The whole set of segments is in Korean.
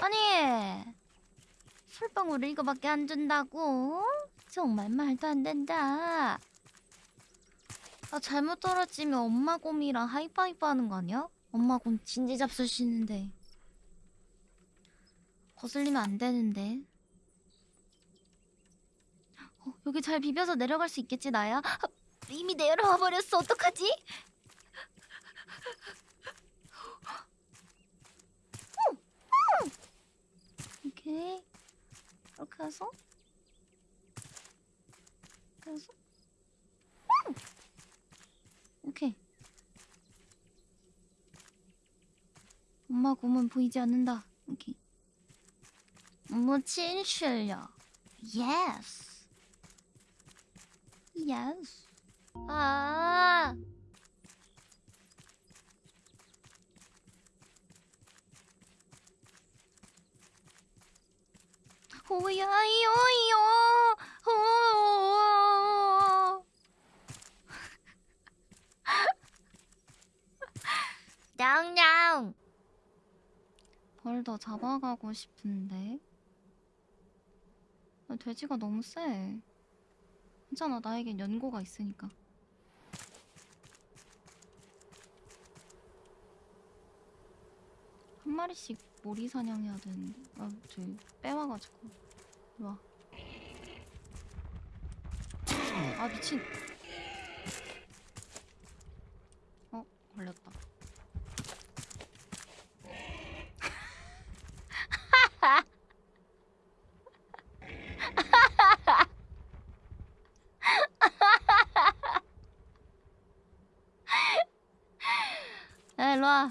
아니 술방울을 이거밖에 안 준다고? 정말 말도 안 된다. 아 잘못 떨어지면 엄마 곰이랑 하이파이브 하는 거 아니야? 엄마 곰 진지 잡수시는데 거슬리면 안 되는데. 어, 여기 잘 비벼서 내려갈 수 있겠지 나야? 아, 이미 내려와 버렸어 어떡하지? 오케이 이렇게 해서. 이렇게 해서. 음! 오케이 엄마 곰은 보이지 않는다. 오케이 무친 실력 예스 예스 아 오야이오이요. 오. 냥냥. 벌 더 잡아가고 싶은데? 아, 돼지가 너무 세. 괜찮아. 나에겐 연고가 있으니까 마리씩 모리 사냥해야 되는데 아 저기 빼와가지고. 와. 아 미친. 어 걸렸다. 야 일로와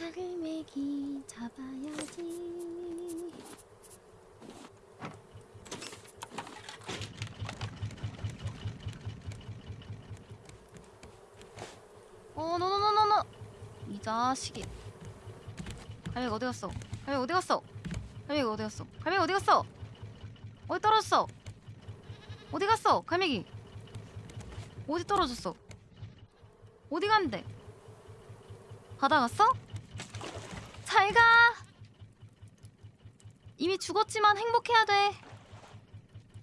갈매기 잡아야지. 어 노노노노노 이 자식이. 갈매기 어디 갔어? 갈매기 어디 갔어? 갈매기 어디 갔어? 갈매기 어디 갔어? 어디 떨어졌어? 어디 갔어 갈매기? 어디 떨어졌어? 어디 갔는데? 바다 갔어? 잘가. 이미 죽었지만 행복해야 돼.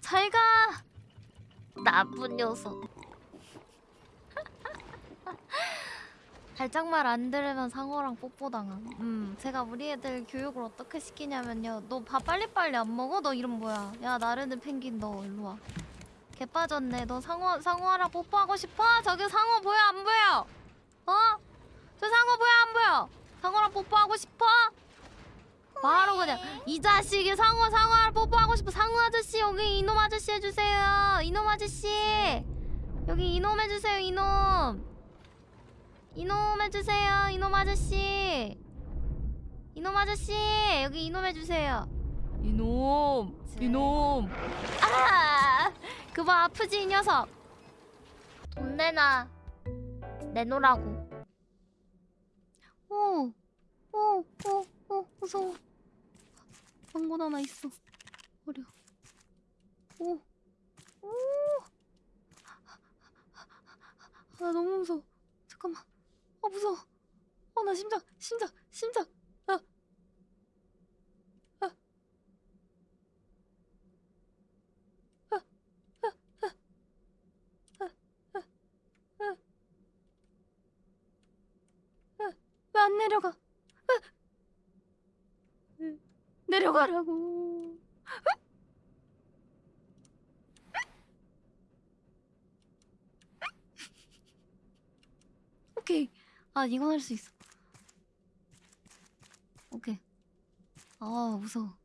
잘가. 나쁜 녀석. 발작말 안 들으면 상어랑 뽀뽀당함. 음 제가 우리 애들 교육을 어떻게 시키냐면요. 너 밥 빨리빨리 안 먹어? 너 이름 뭐야? 야 나르는 펭귄 너 일로와. 개 빠졌네. 너 상어 상어랑 뽀뽀하고 싶어? 저기 상어 보여? 안 보여? 어? 상어? 상어랑 뽀뽀하고 싶어? 바로 그냥 이 자식이 상어 상어랑 뽀뽀하고 싶어. 상어 아저씨 여기 이놈 아저씨 해주세요. 이놈 아저씨. 여기 이놈 해주세요 이놈. 이놈 해주세요 이놈 아저씨. 이놈 아저씨 여기 이놈 해주세요. 이놈 이놈. 아 그거 아프지 이 녀석. 돈 내놔. 내놓으라고 오 오, 오, 오, 무서워. 방문 하나 있어. 어려. 오, 오. 아, 나 너무 무서워. 잠깐만. 아, 무서워. 어, 나 심장, 심장, 심장. 아. 아. 아, 아, 아. 아, 아, 아. 왜 안 내려가? 내려가라고. 오케이. 아, 이건 할 수 있어. 오케이. 아, 무서워.